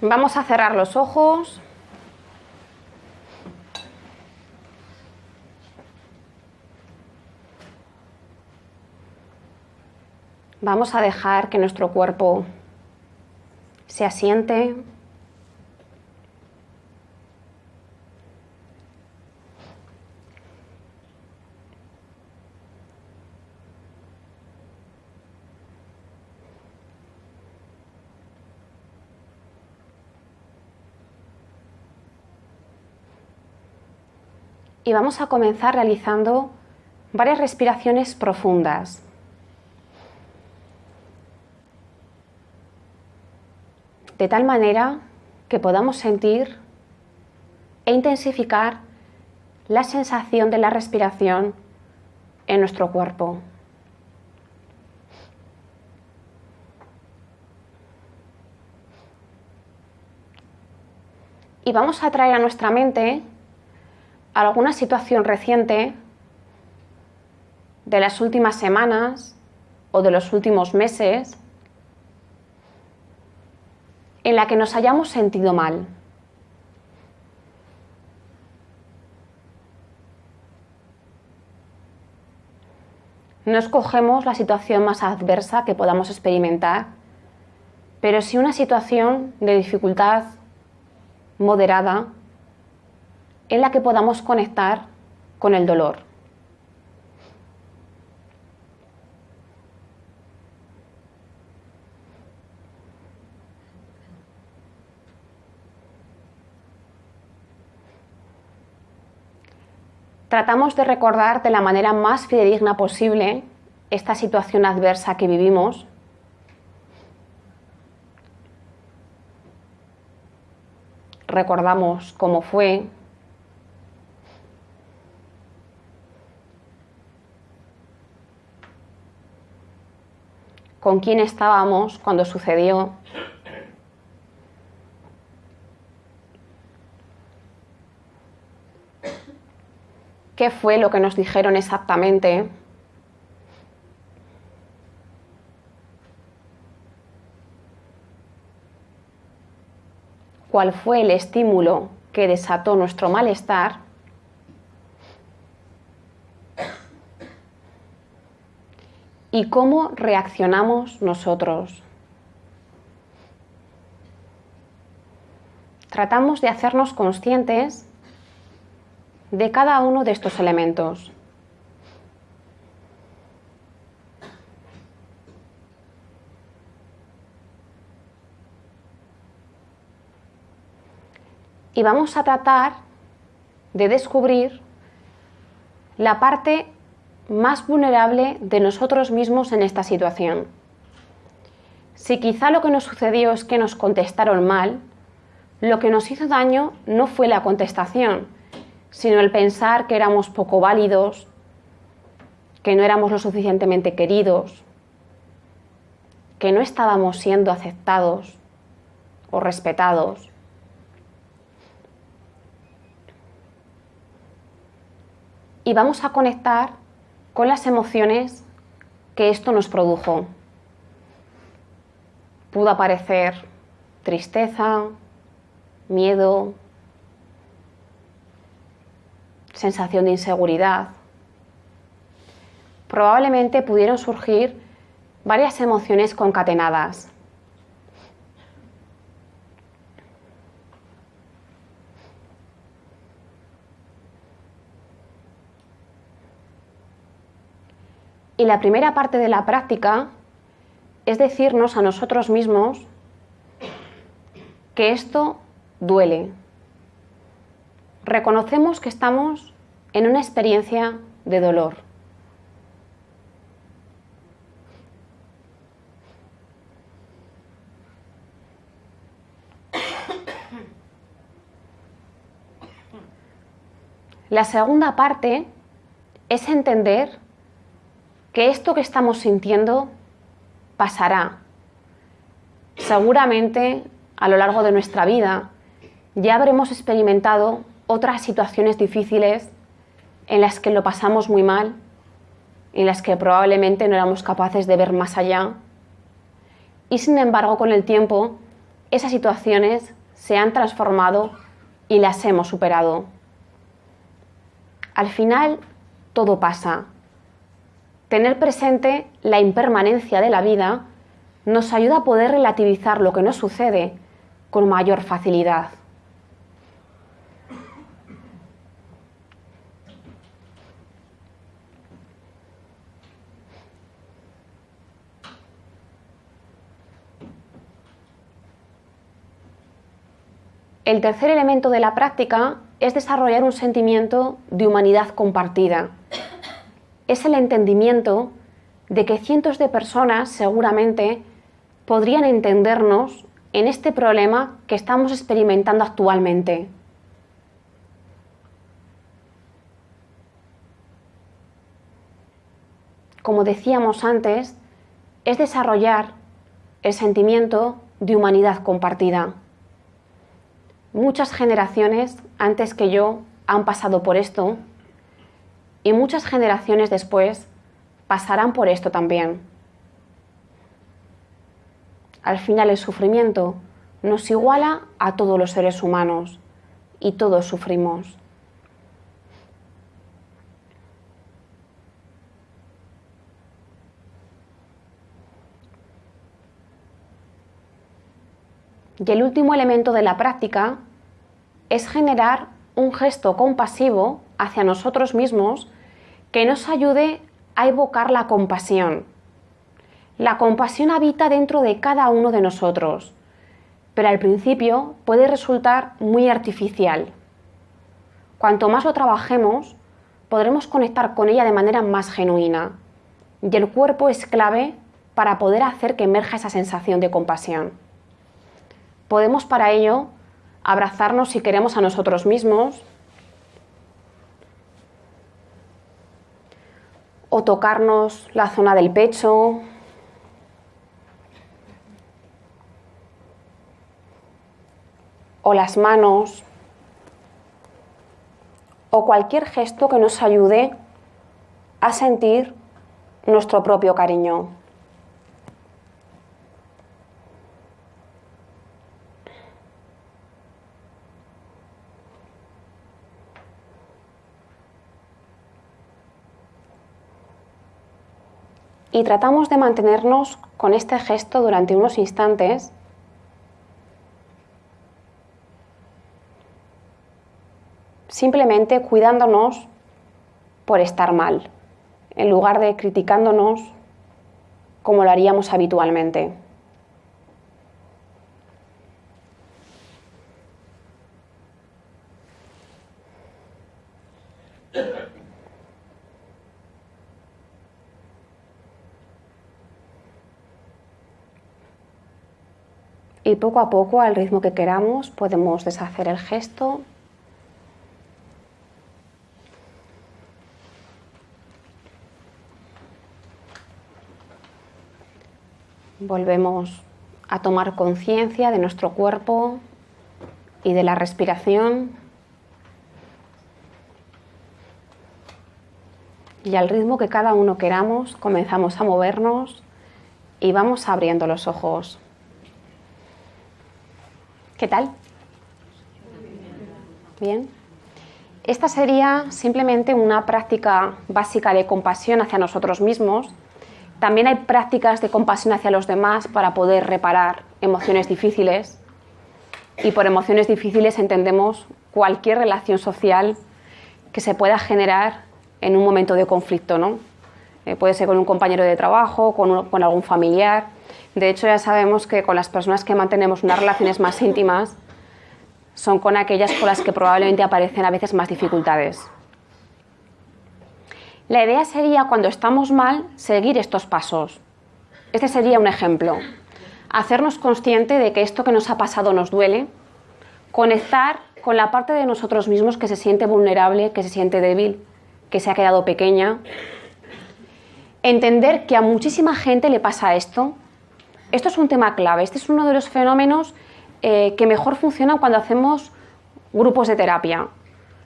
Vamos a cerrar los ojos. Vamos a dejar que nuestro cuerpo se asiente. Y vamos a comenzar realizando varias respiraciones profundas. De tal manera que podamos sentir e intensificar la sensación de la respiración en nuestro cuerpo. Y vamos a traer a nuestra mente alguna situación reciente de las últimas semanas o de los últimos meses en la que nos hayamos sentido mal. No escogemos la situación más adversa que podamos experimentar, pero sí una situación de dificultad moderada en la que podamos conectar con el dolor. Tratamos de recordar de la manera más fidedigna posible esta situación adversa que vivimos. Recordamos cómo fue, con quién estábamos cuando sucedió. Qué fue lo que nos dijeron exactamente. cuál fue el estímulo que desató nuestro malestar y cómo reaccionamos nosotros. Tratamos de hacernos conscientes de cada uno de estos elementos. Y vamos a tratar de descubrir la parte más vulnerable de nosotros mismos en esta situación. Si quizá lo que nos sucedió es que nos contestaron mal, lo que nos hizo daño no fue la contestación, sino el pensar que éramos poco válidos, que no éramos lo suficientemente queridos, que no estábamos siendo aceptados o respetados. Y vamos a conectar con las emociones que esto nos produjo. Pudo aparecer tristeza, miedo, sensación de inseguridad. Probablemente pudieron surgir varias emociones concatenadas. Y la primera parte de la práctica es decirnos a nosotros mismos que esto duele, reconocemos que estamos en una experiencia de dolor. La segunda parte es entender que esto que estamos sintiendo pasará seguramente a lo largo de nuestra vida. Ya habremos experimentado otras situaciones difíciles en las que lo pasamos muy mal, en las que probablemente no éramos capaces de ver más allá. Y sin embargo, con el tiempo, esas situaciones se han transformado y las hemos superado. Al final, todo pasa. Tener presente la impermanencia de la vida nos ayuda a poder relativizar lo que nos sucede con mayor facilidad. El tercer elemento de la práctica es desarrollar un sentimiento de humanidad compartida. Es el entendimiento de que cientos de personas seguramente podrían entendernos en este problema que estamos experimentando actualmente. Como decíamos antes, es desarrollar el sentimiento de humanidad compartida. Muchas generaciones antes que yo han pasado por esto y muchas generaciones después pasarán por esto también. Al final el sufrimiento nos iguala a todos los seres humanos y todos sufrimos. Y el último elemento de la práctica es generar un gesto compasivo hacia nosotros mismos que nos ayude a evocar la compasión. La compasión habita dentro de cada uno de nosotros, pero al principio puede resultar muy artificial. Cuanto más lo trabajemos, podremos conectar con ella de manera más genuina, y el cuerpo es clave para poder hacer que emerja esa sensación de compasión. Podemos para ello abrazarnos si queremos a nosotros mismos o tocarnos la zona del pecho o las manos o cualquier gesto que nos ayude a sentir nuestro propio cariño. Y tratamos de mantenernos con este gesto durante unos instantes simplemente cuidándonos por estar mal, en lugar de criticándonos como lo haríamos habitualmente. Y poco a poco, al ritmo que queramos, podemos deshacer el gesto. Volvemos a tomar conciencia de nuestro cuerpo y de la respiración. Y al ritmo que cada uno queramos, comenzamos a movernos y vamos abriendo los ojos. ¿Qué tal? Bien. Esta sería simplemente una práctica básica de compasión hacia nosotros mismos. También hay prácticas de compasión hacia los demás para poder reparar emociones difíciles. Y por emociones difíciles entendemos cualquier relación social que se pueda generar en un momento de conflicto, ¿no? Eh, puede ser con un compañero de trabajo, con, con algún familiar. De hecho, ya sabemos que con las personas que mantenemos unas relaciones más íntimas son con aquellas con las que probablemente aparecen a veces más dificultades. La idea sería, cuando estamos mal, seguir estos pasos. Este sería un ejemplo. Hacernos consciente de que esto que nos ha pasado nos duele, conectar con la parte de nosotros mismos que se siente vulnerable, que se siente débil, que se ha quedado pequeña. Entender que a muchísima gente le pasa esto. Esto es un tema clave. Este es uno de los fenómenos eh, que mejor funcionan cuando hacemos grupos de terapia.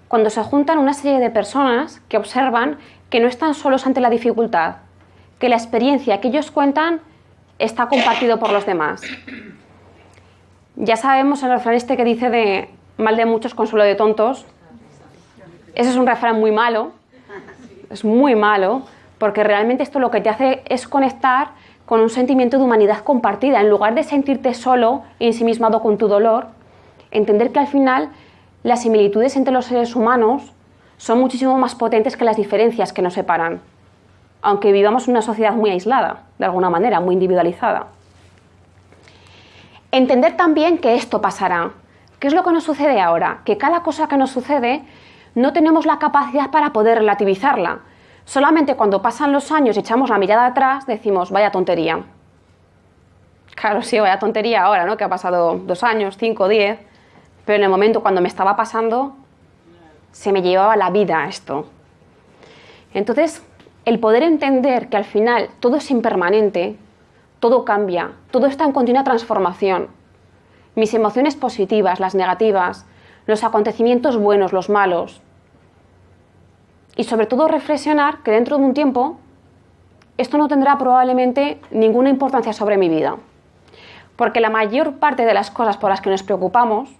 Cuando se juntan una serie de personas que observan que no están solos ante la dificultad, que la experiencia que ellos cuentan está compartido por los demás. Ya sabemos el refrán este que dice de mal de muchos, consuelo de tontos. Ese es un refrán muy malo, es muy malo, porque realmente esto lo que te hace es conectar con un sentimiento de humanidad compartida. En lugar de sentirte solo y ensimismado con tu dolor, entender que al final las similitudes entre los seres humanos son muchísimo más potentes que las diferencias que nos separan, aunque vivamos en una sociedad muy aislada, de alguna manera, muy individualizada. Entender también que esto pasará. ¿Qué es lo que nos sucede ahora? Que cada cosa que nos sucede no tenemos la capacidad para poder relativizarla. Solamente cuando pasan los años y echamos la mirada atrás decimos, vaya tontería. Claro, sí, vaya tontería ahora, ¿no? Que ha pasado dos años, cinco, diez, pero en el momento cuando me estaba pasando, se me llevaba la vida esto. Entonces, el poder entender que al final todo es impermanente, todo cambia, todo está en continua transformación. Mis emociones positivas, las negativas, los acontecimientos buenos, los malos. Y sobre todo reflexionar que dentro de un tiempo esto no tendrá probablemente ninguna importancia sobre mi vida. Porque la mayor parte de las cosas por las que nos preocupamos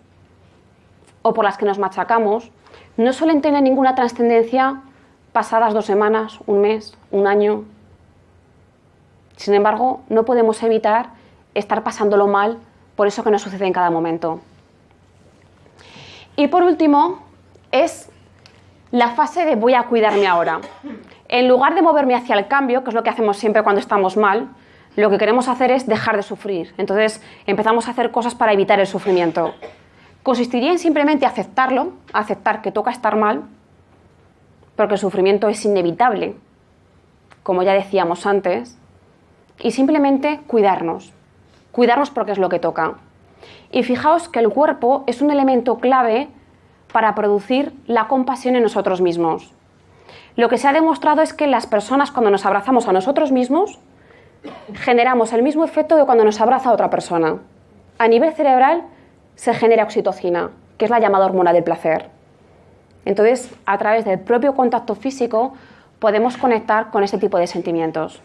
o por las que nos machacamos no suelen tener ninguna trascendencia pasadas dos semanas, un mes, un año, sin embargo, no podemos evitar estar pasándolo mal por eso que nos sucede en cada momento. Y por último, es la fase de voy a cuidarme ahora. En lugar de moverme hacia el cambio, que es lo que hacemos siempre cuando estamos mal, lo que queremos hacer es dejar de sufrir. Entonces empezamos a hacer cosas para evitar el sufrimiento. Consistiría en simplemente aceptarlo, aceptar que toca estar mal, porque el sufrimiento es inevitable, como ya decíamos antes, y simplemente cuidarnos. Cuidarnos porque es lo que toca. Y fijaos que el cuerpo es un elemento clave para producir la compasión en nosotros mismos. Lo que se ha demostrado es que las personas cuando nos abrazamos a nosotros mismos generamos el mismo efecto que cuando nos abraza otra persona. A nivel cerebral se genera oxitocina, que es la llamada hormona del placer. Entonces, a través del propio contacto físico podemos conectar con ese tipo de sentimientos.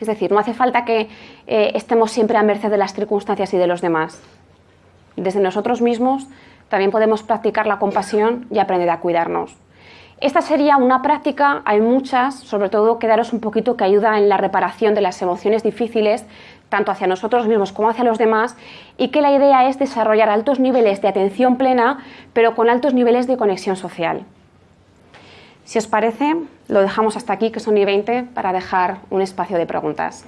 Es decir, no hace falta que eh, estemos siempre a merced de las circunstancias y de los demás. Desde nosotros mismos también podemos practicar la compasión y aprender a cuidarnos. Esta sería una práctica, hay muchas, sobre todo quedaros un poquito que ayuda en la reparación de las emociones difíciles, tanto hacia nosotros mismos como hacia los demás, y que la idea es desarrollar altos niveles de atención plena, pero con altos niveles de conexión social. Si os parece, lo dejamos hasta aquí, que son y 20, para dejar un espacio de preguntas.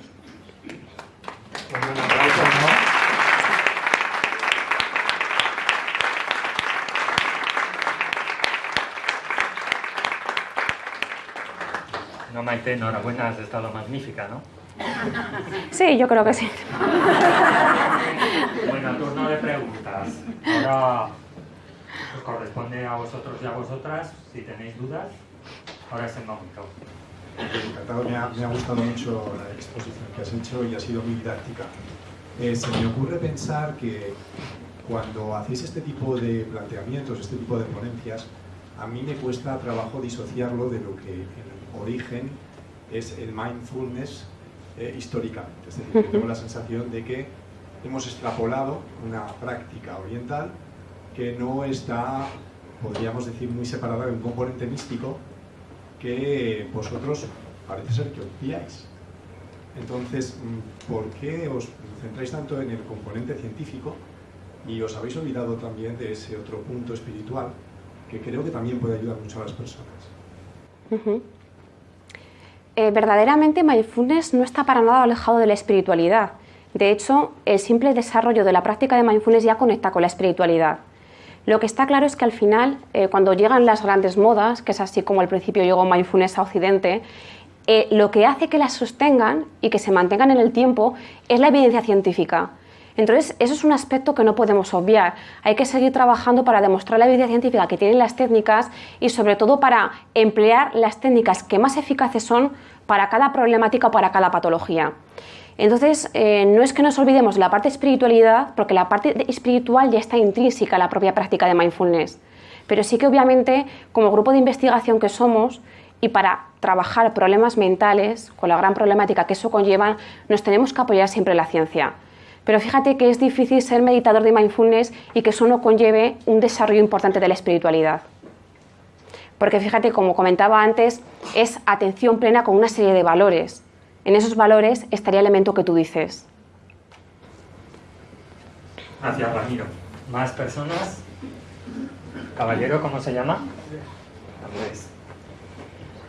No, Maite, enhorabuena, has estado magnífica, ¿no? Sí, yo creo que sí. Bueno, turno de preguntas. Ahora os corresponde a vosotros y a vosotras, si tenéis dudas. Ahora es el momento. Encantado, me ha, me ha, gustado mucho la exposición que has hecho y ha sido muy didáctica. Eh, se me ocurre pensar que cuando hacéis este tipo de planteamientos, este tipo de ponencias, a mí me cuesta trabajo disociarlo de lo que en origen es el mindfulness eh, históricamente. Es decir, tengo la sensación de que hemos extrapolado una práctica oriental que no está, podríamos decir, muy separada de un componente místico que vosotros parece ser que obviáis. Entonces, mm, ¿por qué os centráis tanto en el componente científico y os habéis olvidado también de ese otro punto espiritual que creo que también puede ayudar mucho a las personas? Eh, verdaderamente mindfulness no está para nada alejado de la espiritualidad. De hecho, el simple desarrollo de la práctica de mindfulness ya conecta con la espiritualidad. Lo que está claro es que al final, eh, cuando llegan las grandes modas, que es así como al principio llegó mindfulness a Occidente, eh, lo que hace que las sostengan y que se mantengan en el tiempo es la evidencia científica. Entonces, eso es un aspecto que no podemos obviar. Hay que seguir trabajando para demostrar la evidencia científica que tienen las técnicas y sobre todo para emplear las técnicas que más eficaces son para cada problemática o para cada patología. Entonces, eh, no es que nos olvidemos de la parte espiritualidad, porque la parte espiritual ya está intrínseca en la propia práctica de mindfulness. Pero sí que obviamente, como grupo de investigación que somos, y para trabajar problemas mentales, con la gran problemática que eso conlleva, nos tenemos que apoyar siempre en la ciencia. Pero fíjate que es difícil ser meditador de mindfulness y que eso no conlleve un desarrollo importante de la espiritualidad. Porque fíjate, como comentaba antes, es atención plena con una serie de valores. En esos valores estaría el elemento que tú dices. Gracias, Ramiro. ¿Más personas? Caballero, ¿cómo se llama? Andrés.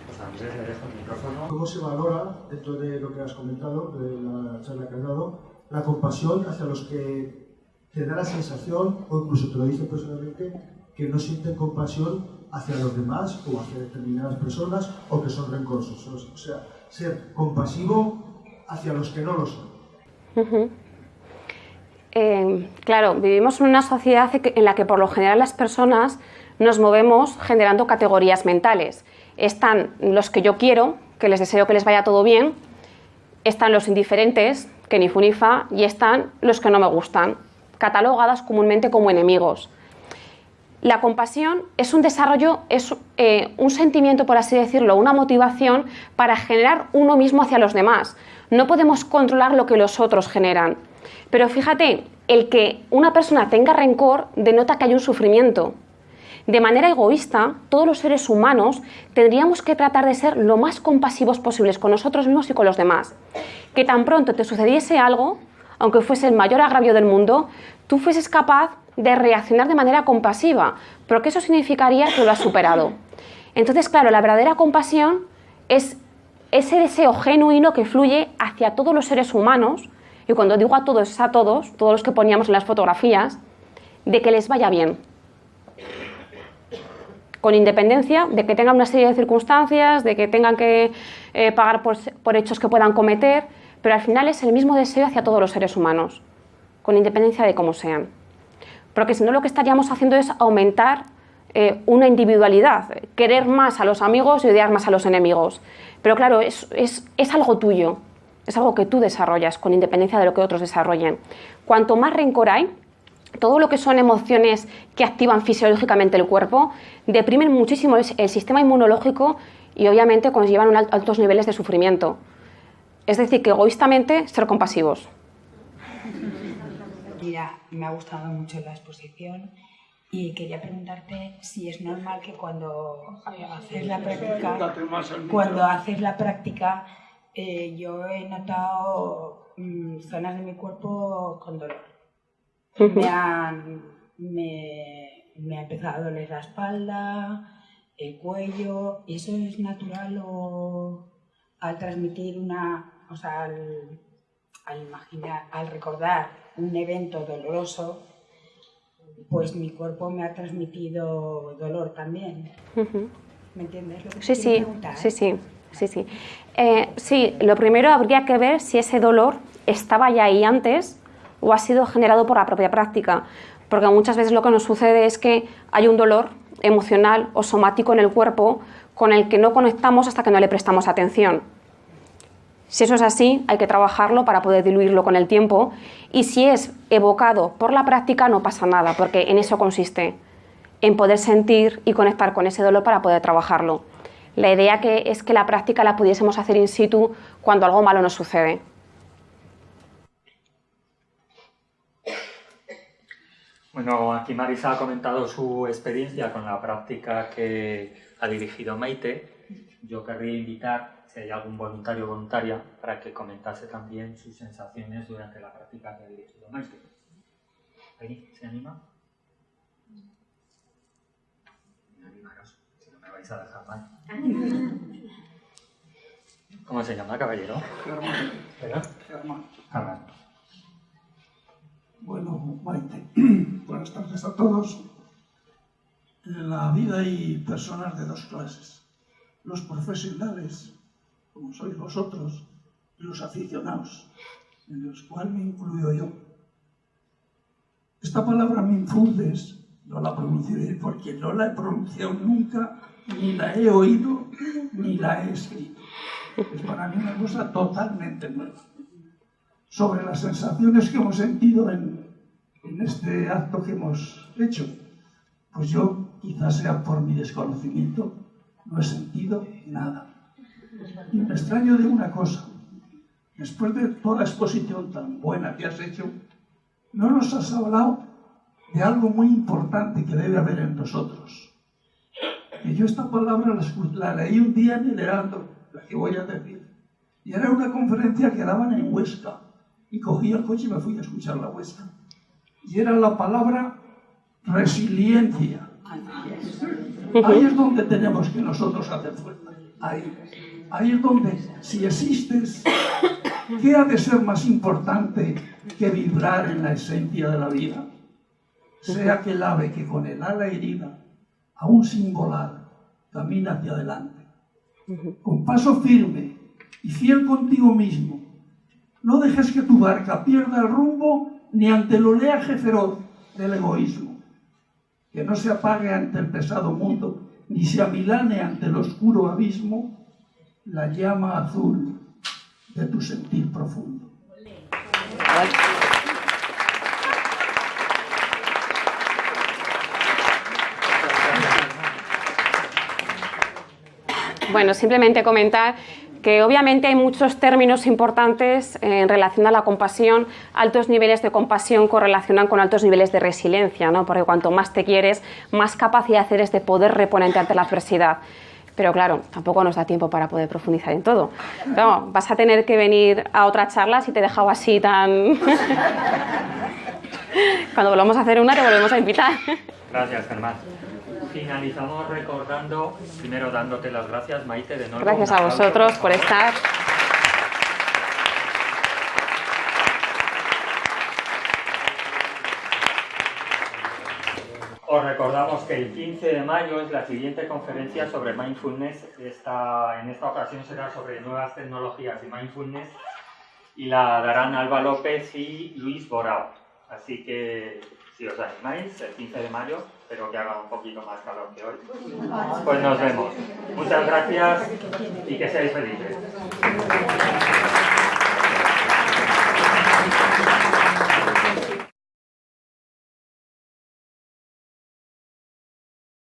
Pues Andrés, le dejo el micrófono. ¿Cómo se valora, dentro de lo que has comentado, de la charla que has dado, la compasión hacia los que te da la sensación, o incluso te lo dicen personalmente, que no sienten compasión hacia los demás o hacia determinadas personas o que son rencorosos? O sea, ser compasivo hacia los que no lo son. Eh, claro, vivimos en una sociedad en la que por lo general las personas nos movemos generando categorías mentales. Están los que yo quiero, que les deseo que les vaya todo bien, están los indiferentes, que ni fu ni fa, y están los que no me gustan, catalogadas comúnmente como enemigos. La compasión es un desarrollo, es eh, un sentimiento, por así decirlo, una motivación para generar uno mismo hacia los demás. No podemos controlar lo que los otros generan. Pero fíjate, el que una persona tenga rencor denota que hay un sufrimiento. De manera egoísta, todos los seres humanos tendríamos que tratar de ser lo más compasivos posibles con nosotros mismos y con los demás. Que tan pronto te sucediese algo, aunque fuese el mayor agravio del mundo, tú fueses capaz de reaccionar de manera compasiva, porque eso significaría que lo has superado. Entonces, claro, la verdadera compasión es ese deseo genuino que fluye hacia todos los seres humanos, y cuando digo a todos es a todos, todos los que poníamos en las fotografías, de que les vaya bien. Con independencia de que tengan una serie de circunstancias, de que tengan que eh, pagar por, por hechos que puedan cometer, pero al final es el mismo deseo hacia todos los seres humanos, con independencia de cómo sean porque si no lo que estaríamos haciendo es aumentar eh, una individualidad, querer más a los amigos y odiar más a los enemigos. Pero claro, es, es algo tuyo, es algo que tú desarrollas con independencia de lo que otros desarrollen. Cuanto más rencor hay, todo lo que son emociones que activan fisiológicamente el cuerpo, deprimen muchísimo el sistema inmunológico y obviamente conllevan altos niveles de sufrimiento. Es decir, que egoístamente ser compasivos. Mira, me ha gustado mucho la exposición y quería preguntarte si es normal que cuando haces la práctica, cuando haces la práctica, eh, yo he notado mm, zonas de mi cuerpo con dolor. Me, han, me, me ha empezado a doler la espalda, el cuello, ¿y eso es natural o al transmitir una, o sea, al, al imaginar, al recordar un evento doloroso, pues mi cuerpo me ha transmitido dolor también. ¿Me entiendes? Lo que sí, sí, sí, sí, sí, sí. Eh, sí, lo primero habría que ver si ese dolor estaba ya ahí antes o ha sido generado por la propia práctica. Porque muchas veces lo que nos sucede es que hay un dolor emocional o somático en el cuerpo con el que no conectamos hasta que no le prestamos atención. Si eso es así, hay que trabajarlo para poder diluirlo con el tiempo y si es evocado por la práctica no pasa nada, porque en eso consiste, en poder sentir y conectar con ese dolor para poder trabajarlo. La idea que es que la práctica la pudiésemos hacer in situ cuando algo malo nos sucede. Bueno, aquí Marisa ha comentado su experiencia con la práctica que ha dirigido Maite. Yo querría invitar si hay algún voluntario o voluntaria para que comentase también sus sensaciones durante la práctica que ha dirigido Maite. ¿Ahí? ¿Se anima? Animaros, si no me vais a dejar mal. ¿Cómo se llama, caballero? Germán. ¿Pero? Germán. Bueno, Maite, buenas tardes a todos. En la vida hay personas de dos clases. Los profesionales como sois vosotros, los aficionados, en los cuales me incluyo yo. esta palabra mindfulness, no la pronunciaré porque no la he pronunciado nunca, ni la he oído, ni la he escrito. Es para mí una cosa totalmente nueva. Sobre las sensaciones que hemos sentido en, en este acto que hemos hecho, pues yo, quizás sea por mi desconocimiento, no he sentido nada. Y me extraño de una cosa. Después de toda la exposición tan buena que has hecho, no nos has hablado de algo muy importante que debe haber en nosotros. Que yo esta palabra la, leí un día en el Heraldo, la que voy a decir. Y era una conferencia que daban en Huesca. Y cogí el coche y me fui a escuchar la Huesca. Y era la palabra resiliencia. Ahí es donde tenemos que nosotros hacer fuerza. Ahí. Ahí es donde, si existes, ¿qué ha de ser más importante que vibrar en la esencia de la vida? Sea que el ave que con el ala herida, aún sin volar, camina hacia adelante. Con paso firme y fiel contigo mismo, no dejes que tu barca pierda el rumbo ni ante el oleaje feroz del egoísmo. Que no se apague ante el pesado mundo, ni se amilane ante el oscuro abismo la llama azul de tu sentir profundo. Bueno, simplemente comentar que obviamente hay muchos términos importantes en relación a la compasión, altos niveles de compasión correlacionan con altos niveles de resiliencia, ¿no? porque cuanto más te quieres, más capacidad eres de poder reponerte ante la adversidad. Pero claro, tampoco nos da tiempo para poder profundizar en todo. Pero vas a tener que venir a otra charla si te he dejado así tan... Cuando volvamos a hacer una te volvemos a invitar. Gracias, Germán. Finalizamos recordando, primero dándote las gracias, Maite, de nuevo. Gracias a vosotros por estar. Os recordamos que el 15 de mayo es la siguiente conferencia sobre mindfulness. Esta, en esta ocasión será sobre nuevas tecnologías y mindfulness y la darán Alba López y Luis Borao. Así que si os animáis, el 15 de mayo, espero que haga un poquito más calor que hoy. Pues nos vemos. Muchas gracias y que seáis felices.